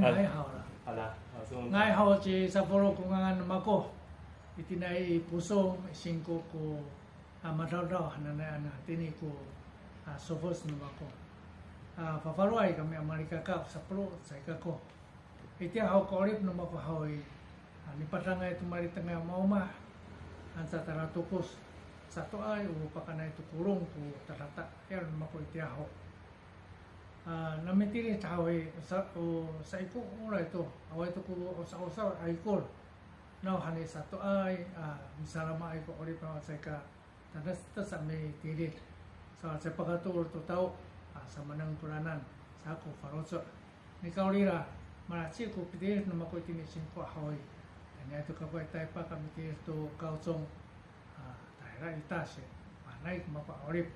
ngayon ay hao lah. ah, na. Hala. Ngay hao si Saporo ko nga ngayon mako. Iti na ipuso, ko ah, madaw-daw na na na tini ko ah, sofos na mako. Fafaro ay kami Amerika ka, Saporo, saika ko. Iti hao ko orip na mako hao ay lipat lang ay tumarita nga mauma ang sa taratukos. Sa to ay upakan ay tukurong ko tarata. Yan na mako iti hao hau. Ah, namitiri tawi sa o sa iku ora itu awai itu ku osa osa ay kol. Now hani satu ay ah misalnya ma ay ko ori pa sa ka tadas ta sa me tiri. Sa sa pagatur to tau ah sa manang kuranan sa ko faroso. Ni kaulira mana chi ko pide no mako tini sin ko hawai. Kanya itu ka ko tai pa kami tiri to kausong ah daerah itase. Manai ko mapa orip.